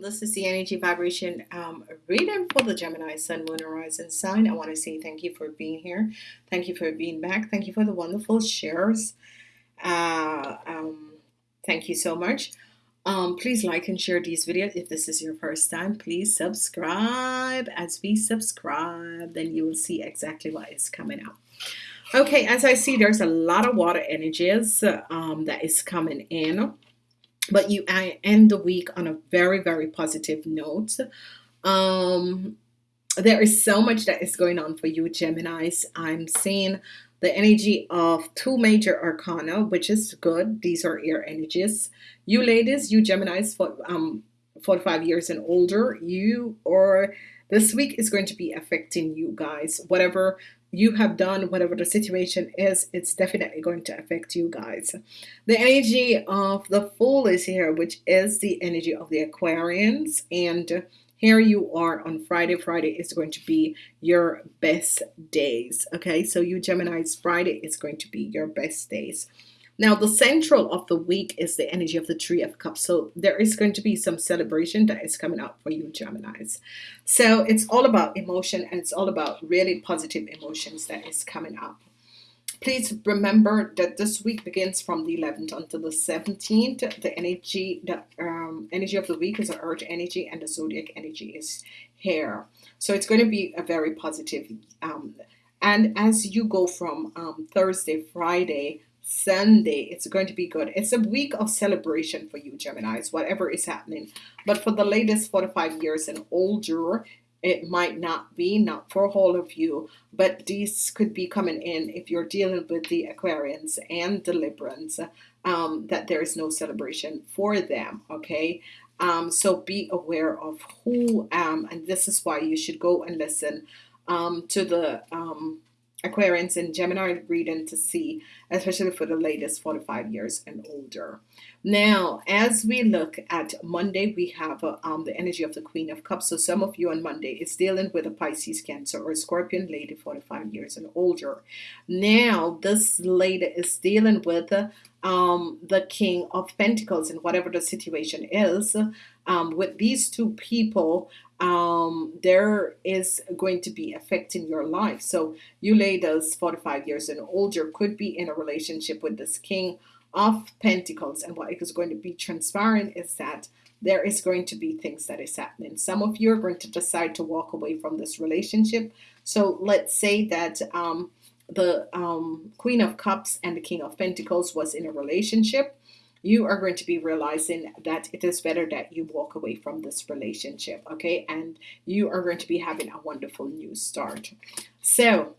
This is the energy vibration um, reading for the Gemini Sun, Moon, Horizon sign. I want to say thank you for being here. Thank you for being back. Thank you for the wonderful shares. Uh, um, thank you so much. Um, please like and share these videos. If this is your first time, please subscribe. As we subscribe, then you will see exactly what is coming up. Okay, as I see, there's a lot of water energies um, that is coming in but you I end the week on a very very positive note. Um there is so much that is going on for you Geminis. I'm seeing the energy of two major arcana which is good. These are air energies. You ladies you Geminis for um 45 years and older you or this week is going to be affecting you guys. Whatever you have done whatever the situation is it's definitely going to affect you guys. The energy of the fool is here which is the energy of the Aquarians. And here you are on Friday. Friday is going to be your best days okay? So you Gemini's Friday is going to be your best days now, the central of the week is the energy of the Three of Cups. So there is going to be some celebration that is coming up for you, Geminis. So it's all about emotion and it's all about really positive emotions that is coming up. Please remember that this week begins from the 11th until the 17th. The energy, the um, energy of the week is the Earth energy, and the zodiac energy is here. So it's going to be a very positive. Um, and as you go from um, Thursday, Friday, Sunday it's going to be good. It's a week of celebration for you Geminis whatever is happening. But for the latest 45 years and older it might not be not for all of you. But these could be coming in if you're dealing with the Aquarians and deliverance um, that there is no celebration for them okay? Um, so be aware of who um, and this is why you should go and listen um, to the um, Aquarians and Gemini reading to see, especially for the latest 45 years and older. Now, as we look at Monday, we have uh, um, the energy of the Queen of Cups. So some of you on Monday is dealing with a Pisces, Cancer, or Scorpion lady 45 years and older. Now, this lady is dealing with um, the King of Pentacles and whatever the situation is. Um, with these two people, um, there is going to be affecting your life. So you ladies 45 years and older could be in a relationship with this King of Pentacles. And what is going to be transparent is that there is going to be things that is happening. Some of you are going to decide to walk away from this relationship. So let's say that um, the um, Queen of Cups and the King of Pentacles was in a relationship you are going to be realizing that it is better that you walk away from this relationship okay? And you are going to be having a wonderful new start. So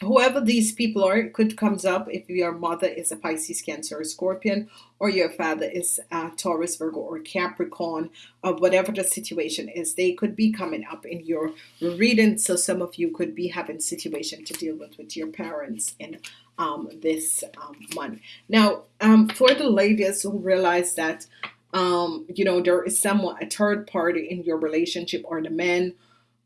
whoever these people are could comes up if your mother is a Pisces Cancer or Scorpion or your father is a Taurus Virgo or Capricorn or whatever the situation is they could be coming up in your reading so some of you could be having situation to deal with with your parents in um, this um, month. Now, um, for the ladies who realize that, um, you know, there is someone, a third party in your relationship or the men,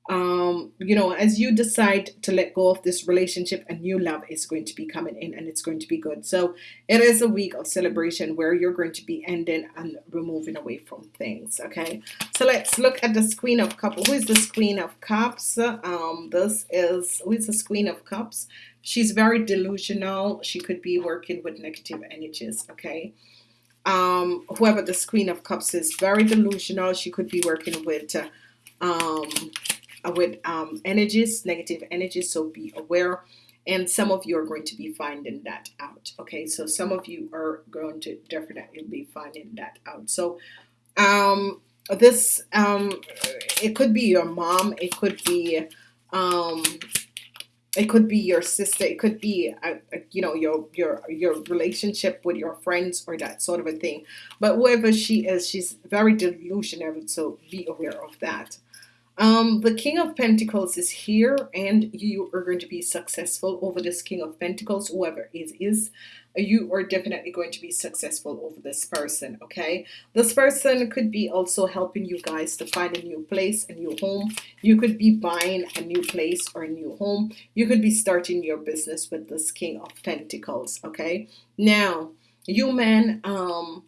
um, you know, as you decide to let go of this relationship, a new love is going to be coming in and it's going to be good. So it is a week of celebration where you're going to be ending and removing away from things. Okay. So let's look at this Queen of Cups. Who is this Queen of Cups? Um, this is, who is this Queen of Cups? she's very delusional she could be working with negative energies okay um whoever the queen of cups is very delusional she could be working with uh, um with um energies negative energies so be aware. And some of you are going to be finding that out okay? So some of you are going to definitely be finding that out. So um this um it could be your mom it could be um it could be your sister it could be a, a, you know your your your relationship with your friends or that sort of a thing. But whoever she is she's very delusional so be aware of that um, the King of Pentacles is here and you are going to be successful over this King of Pentacles. Whoever it is you are definitely going to be successful over this person okay? This person could be also helping you guys to find a new place a new home. You could be buying a new place or a new home. You could be starting your business with this King of Pentacles okay? Now you men um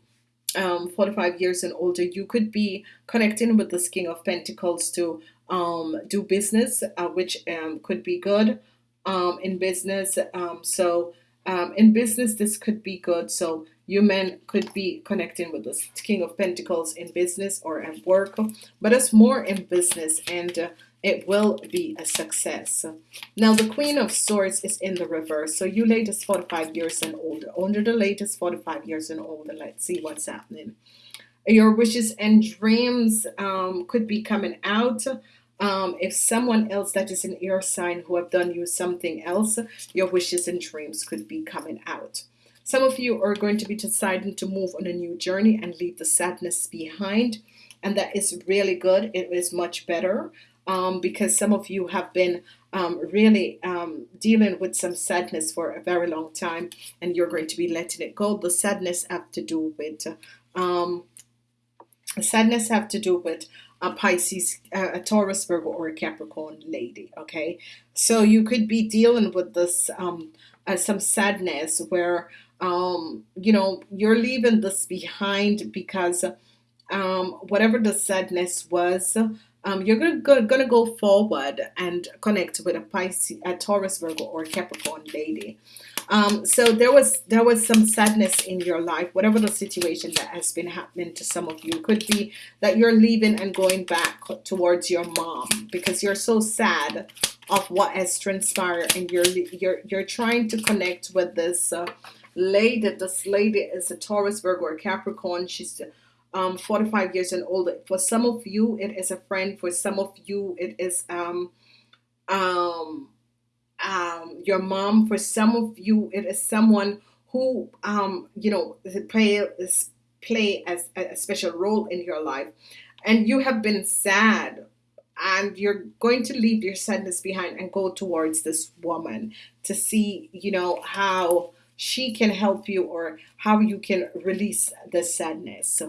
um, 45 years and older, you could be connecting with this King of Pentacles to um, do business, uh, which um, could be good um, in business. Um, so um, in business, this could be good. So you men could be connecting with the King of Pentacles in business or at work, but it's more in business and uh, it will be a success. Now the Queen of Swords is in the reverse. So you ladies 45 years and older. Under the latest 45 years and older, let's see what's happening. Your wishes and dreams um, could be coming out. Um, if someone else that is an air sign who have done you something else, your wishes and dreams could be coming out. Some of you are going to be deciding to move on a new journey and leave the sadness behind. And that is really good. It is much better um, because some of you have been um, really um, dealing with some sadness for a very long time and you're going to be letting it go. The sadness have to do with um, sadness have to do with a Pisces, a Taurus, Virgo, or a Capricorn lady. Okay, so you could be dealing with this um, uh, some sadness where um, you know you're leaving this behind because um, whatever the sadness was um, you're gonna go, gonna go forward and connect with a Pisces, a Taurus, Virgo, or Capricorn lady. Um, so there was there was some sadness in your life, whatever the situation that has been happening to some of you. Could be that you're leaving and going back towards your mom because you're so sad of what has transpired, and you're you're you're trying to connect with this uh, lady. This lady is a Taurus, Virgo, or Capricorn. She's um, 45 years and older. For some of you, it is a friend. For some of you, it is um, um, um, your mom. For some of you, it is someone who, um, you know, play, play as a special role in your life. And you have been sad and you're going to leave your sadness behind and go towards this woman to see, you know, how she can help you or how you can release the sadness.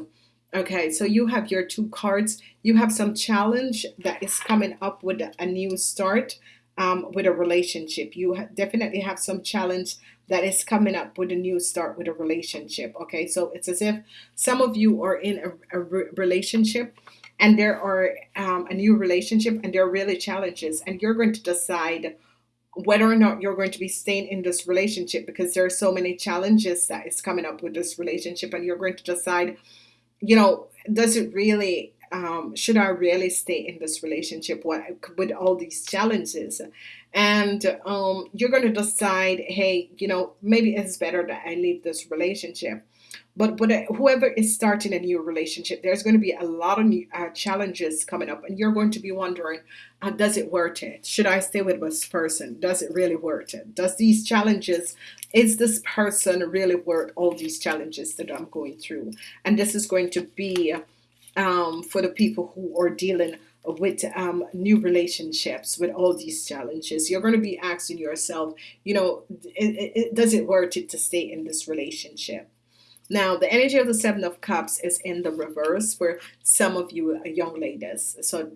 Okay, so you have your two cards. You have some challenge that is coming up with a new start um, with a relationship. You ha definitely have some challenge that is coming up with a new start with a relationship. Okay, so it's as if some of you are in a, a re relationship and there are um, a new relationship and there are really challenges and you're going to decide whether or not you're going to be staying in this relationship because there are so many challenges that is coming up with this relationship and you're going to decide you know, does it really, um, should I really stay in this relationship with all these challenges? And um, you're going to decide, hey, you know, maybe it's better that I leave this relationship. But, but whoever is starting a new relationship, there's going to be a lot of new, uh, challenges coming up, and you're going to be wondering, uh, does it worth it? Should I stay with this person? Does it really worth it? Does these challenges, is this person really worth all these challenges that I'm going through? And this is going to be um, for the people who are dealing with um, new relationships with all these challenges you're going to be asking yourself you know it, it, does it worth it to stay in this relationship now, the energy of the Seven of Cups is in the reverse for some of you young ladies. So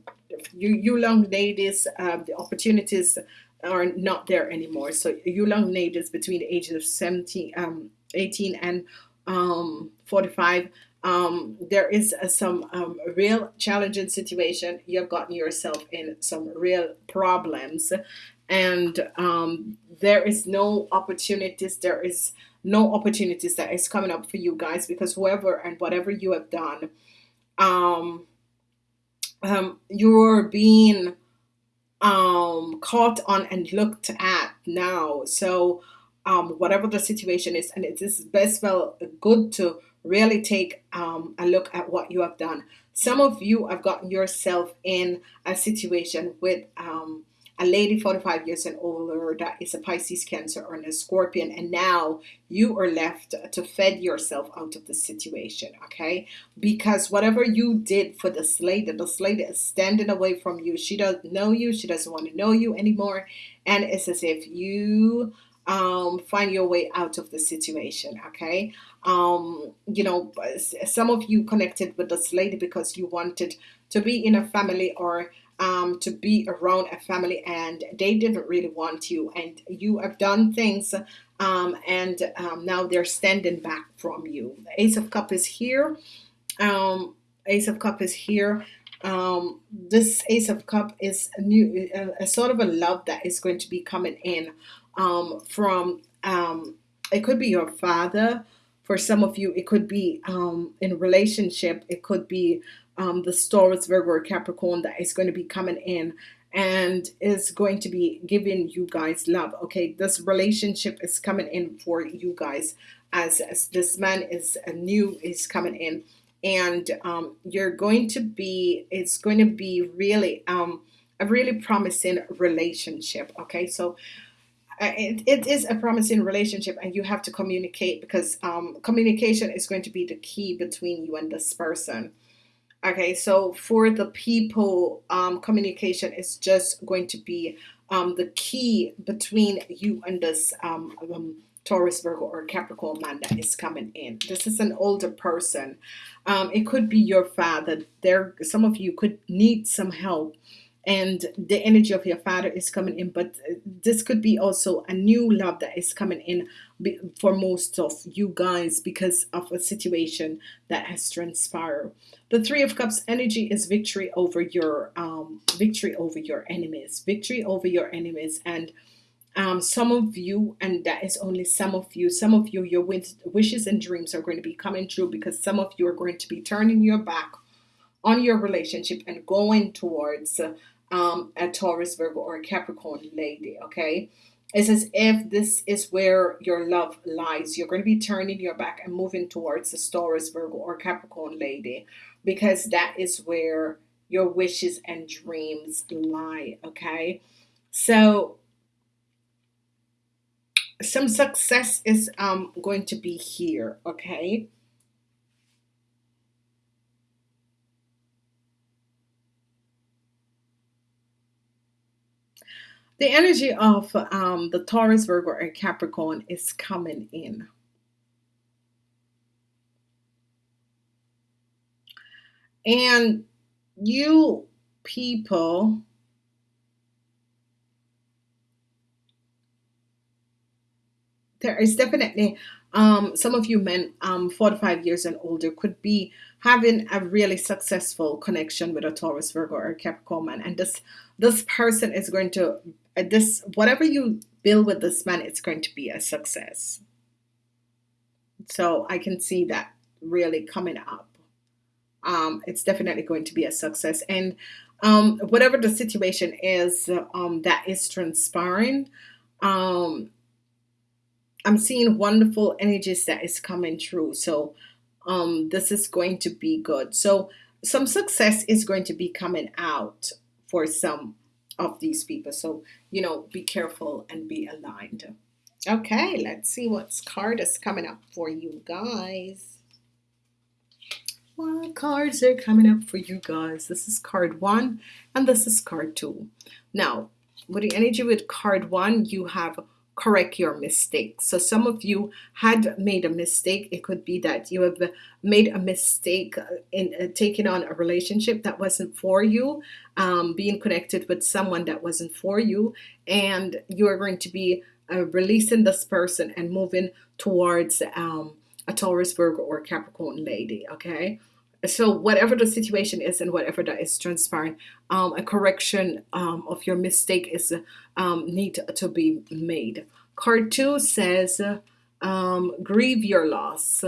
you, you young ladies, uh, the opportunities are not there anymore. So you young ladies between the ages of 17, um, 18 and um, 45, um, there is uh, some um, real challenging situation. You've gotten yourself in some real problems and um, there is no opportunities. There is no opportunities that is coming up for you guys because whoever and whatever you have done, um, um, you're being um, caught on and looked at now. So um, whatever the situation is, and it is best well good to really take um, a look at what you have done. Some of you have gotten yourself in a situation with um, a lady 45 years and older that is a Pisces, Cancer, or a Scorpion, and now you are left to fed yourself out of the situation, okay? Because whatever you did for this lady, this lady is standing away from you. She doesn't know you. She doesn't want to know you anymore. And it's as if you um, find your way out of the situation, okay? Um, you know, some of you connected with this lady because you wanted to be in a family or um, to be around a family and they didn't really want you and you have done things um, and um, now they're standing back from you. Ace of Cup is here. Um, Ace of Cup is here. Um, this Ace of Cup is a new, a, a, sort of a love that is going to be coming in um, from. Um, it could be your father. For some of you, it could be um, in relationship. It could be um, the Taurus, Virgo, or Capricorn that is going to be coming in and is going to be giving you guys love. Okay, this relationship is coming in for you guys as, as this man is a new is coming in. And um, you're going to be it's going to be really um, a really promising relationship okay? So uh, it, it is a promising relationship and you have to communicate because um, communication is going to be the key between you and this person okay so for the people um, communication is just going to be um, the key between you and this um, um Taurus, Virgo, or Capricorn man that is coming in. This is an older person. Um, it could be your father. There, some of you could need some help and the energy of your father is coming in but uh, this could be also a new love that is coming in for most of you guys because of a situation that has transpired. The three of cups energy is victory over your um, victory over your enemies victory over your enemies. And um, some of you, and that is only some of you, some of you, your wishes and dreams are going to be coming true because some of you are going to be turning your back on your relationship and going towards um, a Taurus, Virgo, or a Capricorn lady. Okay. It's as if this is where your love lies. You're going to be turning your back and moving towards the Taurus, Virgo, or Capricorn lady because that is where your wishes and dreams lie. Okay. So some success is um, going to be here, okay? The energy of um, the Taurus, Virgo, and Capricorn is coming in. And you people there is definitely um, some of you men um, 45 years and older could be having a really successful connection with a Taurus, Virgo, or Capricorn man, and this this person is going to uh, this whatever you build with this man, it's going to be a success. So I can see that really coming up. Um, it's definitely going to be a success, and um, whatever the situation is um, that is transpiring. Um, I'm seeing wonderful energies that is coming through. So um, this is going to be good. So some success is going to be coming out for some of these people. So, you know, be careful and be aligned. Okay, let's see what's card is coming up for you guys. What cards are coming up for you guys? This is card one and this is card two. Now, with the energy with card one, you have correct your mistakes. So some of you had made a mistake. It could be that you have made a mistake in uh, taking on a relationship that wasn't for you, um, being connected with someone that wasn't for you, and you are going to be uh, releasing this person and moving towards um, a Taurus, Virgo, or Capricorn lady. Okay so whatever the situation is and whatever that is transpiring um, a correction um, of your mistake is um, need to be made. Card two says um, grieve your loss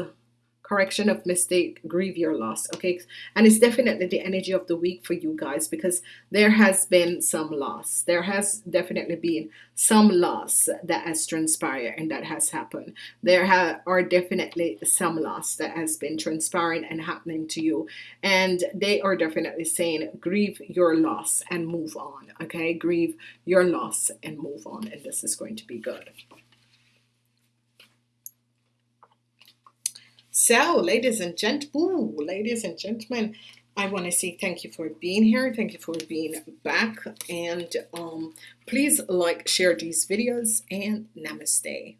correction of mistake grieve your loss okay? And it's definitely the energy of the week for you guys because there has been some loss. There has definitely been some loss that has transpired and that has happened. There are definitely some loss that has been transpiring and happening to you. And they are definitely saying grieve your loss and move on okay? Grieve your loss and move on and this is going to be good So, ladies and gent, ooh, ladies and gentlemen, I want to say thank you for being here. Thank you for being back. And um, please like, share these videos, and namaste.